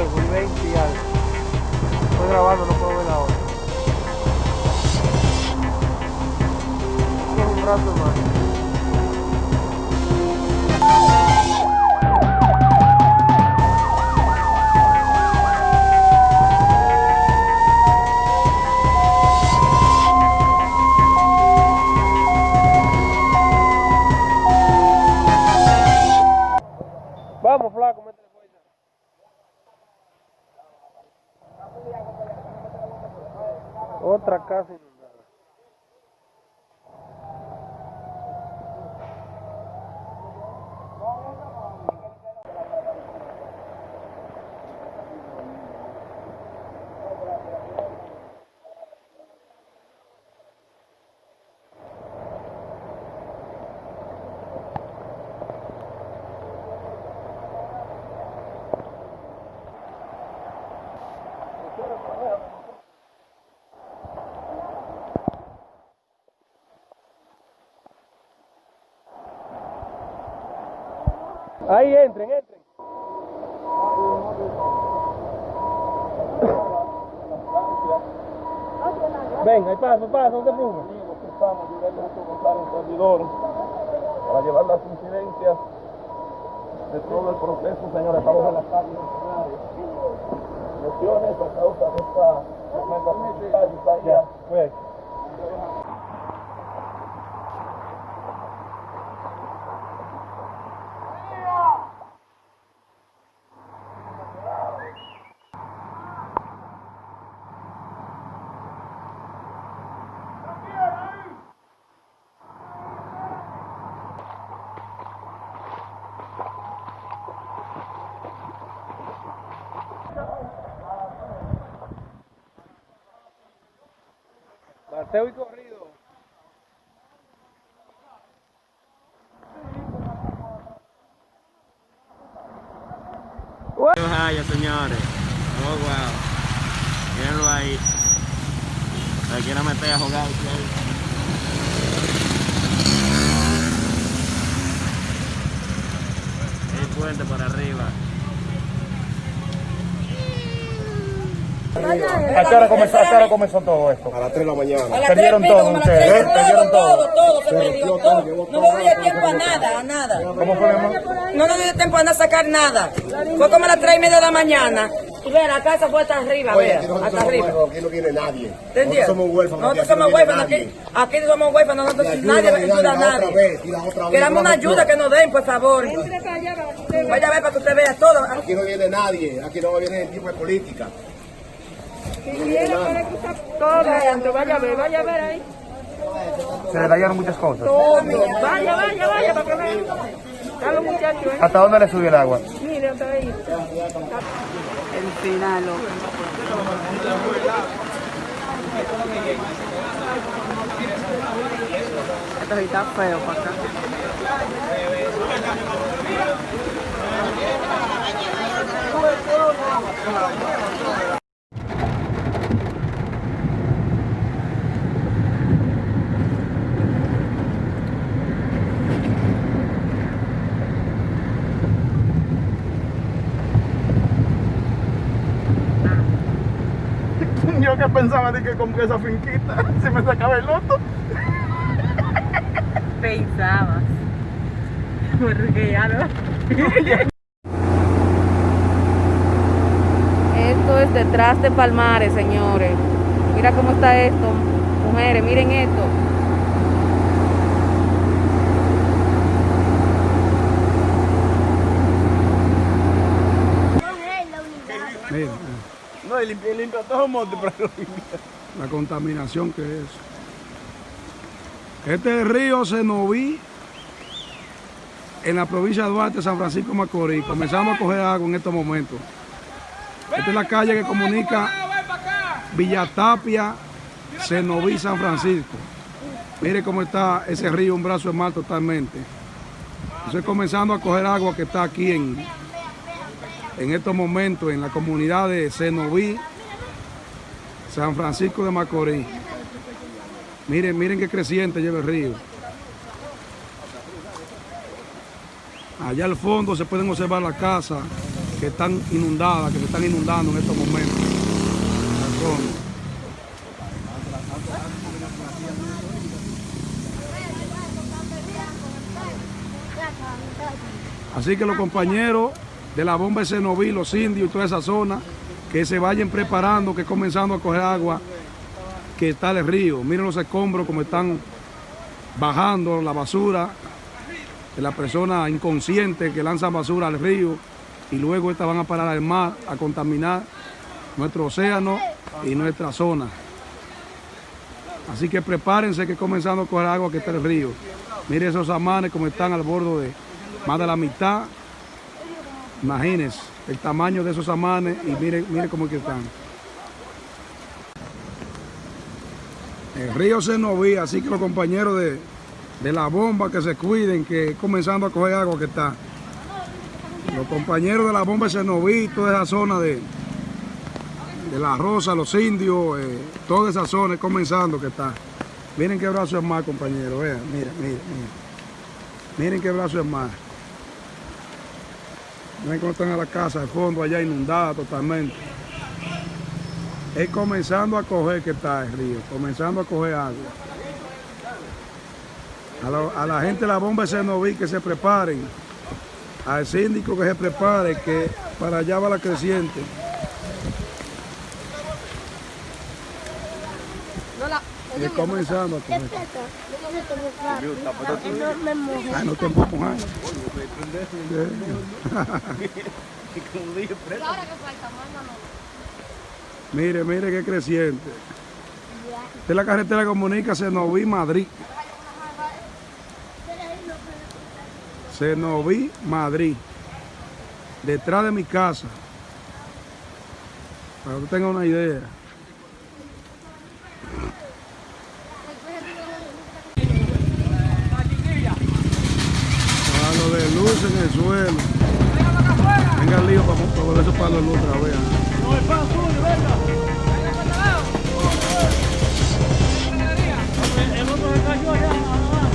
algo, y 20 y algo. Estoy grabando, no puedo ver la un rato más. Vamos, flaco, Otra casa Ahí entren, entren. Venga, ahí pasa, pasa, no te preocupes. Estamos Gilberto González, un servidor, para llevar las incidencias de todo el proceso, señores, estamos en la calle. Lesiones a causa de esta tormenta tropical y Bateo y corrido. Vaya, señores. Oh, wow. Mírenlo ahí. Se quiere meter a jugar. El puente por arriba. ¿A qué hora comenzó, a qué hora comenzó todo esto? A las 3 de la mañana. A las Perdieron tres y pico, todo como a las ustedes, ¿eh? Perdieron todo, todo. todo, todo, se perdió, todo. todo, No todo, me dio todo, tiempo a todo. nada, a nada. ¿Cómo fue? No nos dio tiempo a sacar nada. Fue como a las tres y media de la mañana. Y ve, la casa fue hasta arriba, Oye, vea, aquí hasta somos arriba. huérfanos, aquí no viene nadie. ¿Te entiendes? Nosotros somos huérfanos. Nosotros aquí no somos huérfanos, nadie. aquí, aquí somos huérfanos, nosotros ayuda, nadie y ayuda a nadie. vez, y la otra vez, Queramos una ayuda que nos den, por favor. Vaya a ver para que usted vea todo. Aquí no viene nadie. Aquí no viene el tipo de política. Todo adentro, vaya a ver, vaya a ver ahí. Se le dañaron muchas cosas. Vaya, vaya, vaya, para que vean. Los muchachos. ¿Hasta dónde le subió el agua? Mire, hasta ahí. El final, Esto sí está feo para acá. Yo que pensaba de que con esa finquita se me sacaba el loto. Pensabas. Porque ya no. Esto es detrás de Palmares, señores. Mira cómo está esto. Mujeres, miren esto. Mira, No, y limpia, todo el monte, pero lo limpia. la contaminación que es. Este río Senoví, en la provincia de Duarte, San Francisco de Macorís. Comenzamos a coger agua en estos momentos. Esta es la calle que comunica Villatapia, Senoví, San Francisco. Mire cómo está ese río, un brazo de mar totalmente. Estoy comenzando a coger agua que está aquí en, en estos momentos en la comunidad de Senoví, San Francisco de Macorís. Miren, miren qué creciente lleva el río. Allá al fondo se pueden observar la casa que están inundadas, que se están inundando en estos momentos. Así que los compañeros de la bomba de Senoví, los indios y toda esa zona, que se vayan preparando, que comenzando a coger agua, que está el río. Miren los escombros como están bajando la basura de las personas inconscientes que lanzan basura al río y luego estas van a parar al mar a contaminar nuestro océano y nuestra zona. Así que prepárense que comenzando a coger agua que está el río. Miren esos amanes como están al borde de más de la mitad. Imagínense el tamaño de esos amanes y miren, miren cómo que están. El río Senoví, así que los compañeros de, de la bomba que se cuiden, que comenzando a coger agua que está. Los compañeros de la bomba de Senoví, toda esa zona de, de la Rosa, los indios, eh, toda esa zona comenzando que está. Miren qué brazo es más, compañeros, vean, miren, miren, miren. Miren qué brazo es más. Miren cómo están a la casa de fondo allá inundada totalmente. Es comenzando a coger que está el río, comenzando a coger agua. A la, a la gente la bomba de Senoví que se preparen, al síndico que se prepare, que para allá va la creciente. Es comenzando a coger. Ay, no te puedo mojar. Mire, mire qué creciente. Esta es la carretera que comunica Senoví Madrid. Senoví Madrid. Detrás de mi casa. Para que usted tenga una idea. De luz en el suelo. Venga el lío para, para volver esos palos de luz otra vez. ¿eh?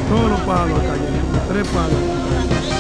Todos los palos cayendo, tres palos.